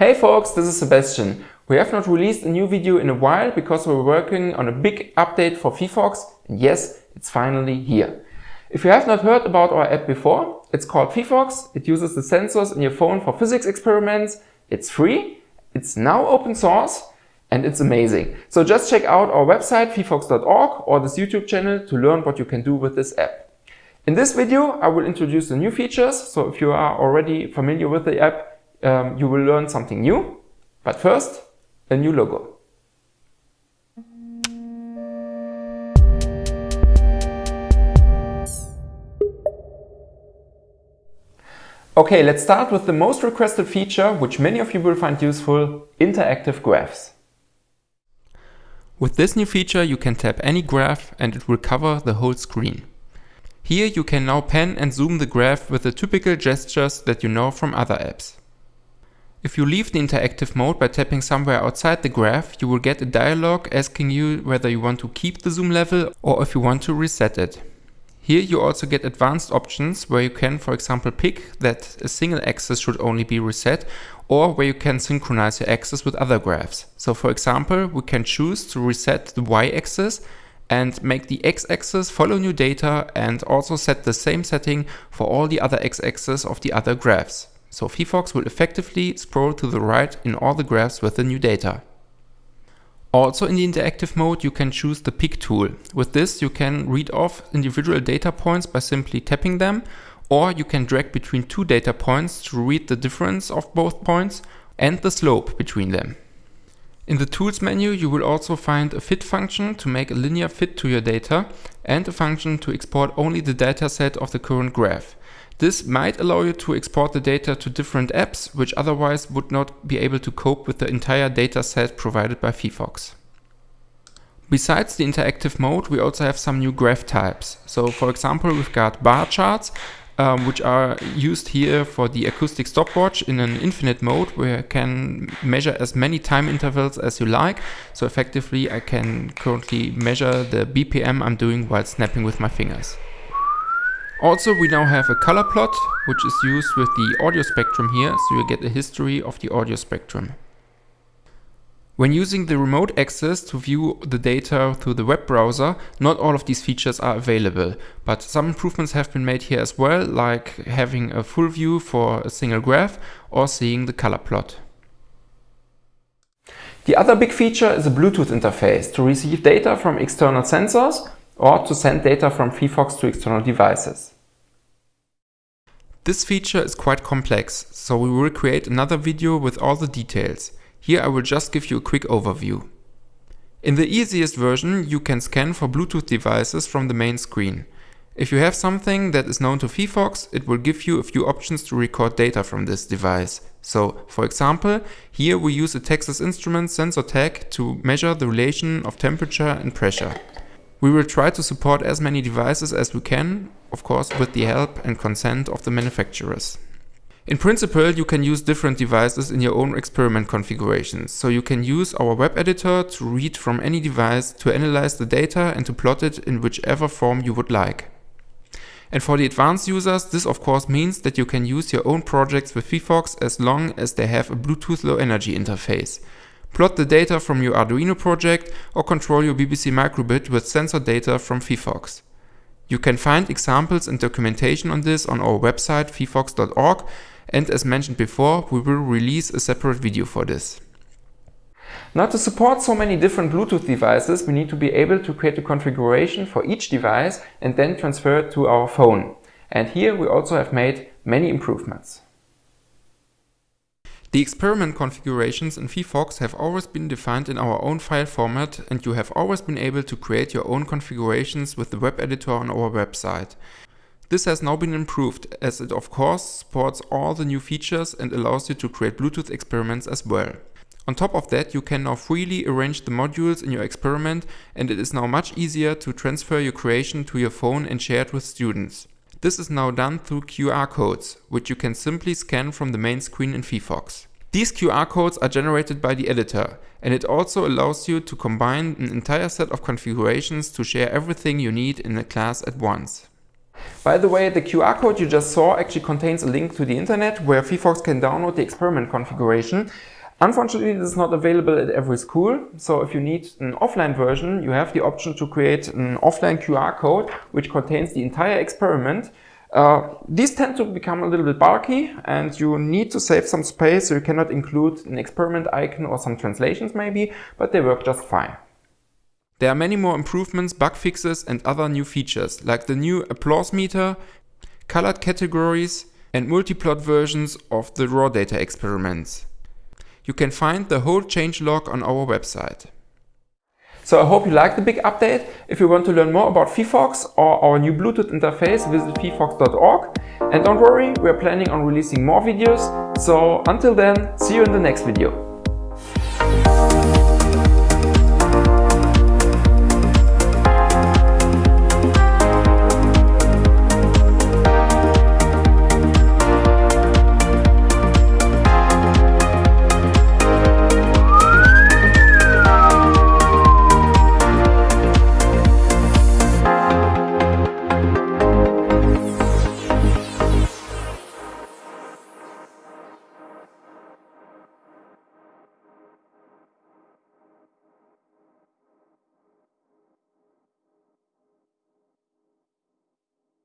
Hey folks, this is Sebastian. We have not released a new video in a while because we're working on a big update for phyphox and yes, it's finally here. If you have not heard about our app before, it's called phyphox. It uses the sensors in your phone for physics experiments. It's free, it's now open source and it's amazing. So just check out our website phyphox.org or this YouTube channel to learn what you can do with this app. In this video, I will introduce the new features. So if you are already familiar with the app, um, you will learn something new. But first, a new logo. Okay, let's start with the most requested feature, which many of you will find useful, interactive graphs. With this new feature, you can tap any graph and it will cover the whole screen. Here you can now pan and zoom the graph with the typical gestures that you know from other apps. If you leave the interactive mode by tapping somewhere outside the graph, you will get a dialog asking you whether you want to keep the zoom level or if you want to reset it. Here you also get advanced options where you can for example pick that a single axis should only be reset or where you can synchronize your axis with other graphs. So for example we can choose to reset the y-axis and make the x-axis follow new data and also set the same setting for all the other x-axis of the other graphs. So phyphox will effectively scroll to the right in all the graphs with the new data. Also in the interactive mode you can choose the pick tool. With this you can read off individual data points by simply tapping them or you can drag between two data points to read the difference of both points and the slope between them. In the Tools menu you will also find a fit function to make a linear fit to your data and a function to export only the dataset of the current graph. This might allow you to export the data to different apps, which otherwise would not be able to cope with the entire data set provided by phyphox. Besides the interactive mode, we also have some new graph types. So for example, we've got bar charts, um, which are used here for the acoustic stopwatch in an infinite mode where I can measure as many time intervals as you like. So effectively I can currently measure the BPM I'm doing while snapping with my fingers. Also, we now have a color plot, which is used with the audio spectrum here, so you get a history of the audio spectrum. When using the remote access to view the data through the web browser, not all of these features are available, but some improvements have been made here as well, like having a full view for a single graph or seeing the color plot. The other big feature is a Bluetooth interface to receive data from external sensors or to send data from phyphox to external devices. This feature is quite complex, so we will create another video with all the details. Here I will just give you a quick overview. In the easiest version, you can scan for Bluetooth devices from the main screen. If you have something that is known to phyphox, it will give you a few options to record data from this device. So, for example, here we use a Texas Instruments sensor tag to measure the relation of temperature and pressure. We will try to support as many devices as we can, of course with the help and consent of the manufacturers. In principle, you can use different devices in your own experiment configurations, so you can use our web editor to read from any device to analyze the data and to plot it in whichever form you would like. And for the advanced users, this of course means that you can use your own projects with phyphox as long as they have a Bluetooth Low Energy interface. Plot the data from your Arduino project or control your BBC microbit with sensor data from phyphox. You can find examples and documentation on this on our website phyphox.org and as mentioned before, we will release a separate video for this. Now to support so many different Bluetooth devices, we need to be able to create a configuration for each device and then transfer it to our phone. And here we also have made many improvements. The experiment configurations in phyphox have always been defined in our own file format and you have always been able to create your own configurations with the web editor on our website. This has now been improved as it of course supports all the new features and allows you to create Bluetooth experiments as well. On top of that you can now freely arrange the modules in your experiment and it is now much easier to transfer your creation to your phone and share it with students. This is now done through QR codes, which you can simply scan from the main screen in phyphox. These QR codes are generated by the editor, and it also allows you to combine an entire set of configurations to share everything you need in a class at once. By the way, the QR code you just saw actually contains a link to the internet where phyphox can download the experiment configuration. Unfortunately, this is not available at every school. So if you need an offline version, you have the option to create an offline QR code which contains the entire experiment. Uh, these tend to become a little bit bulky and you need to save some space so you cannot include an experiment icon or some translations maybe, but they work just fine. There are many more improvements, bug fixes and other new features, like the new applause meter, colored categories and multiplot versions of the raw data experiments. You can find the whole changelog on our website. So I hope you liked the big update. If you want to learn more about phyphox or our new Bluetooth interface, visit phyphox.org. And don't worry, we are planning on releasing more videos. So until then, see you in the next video.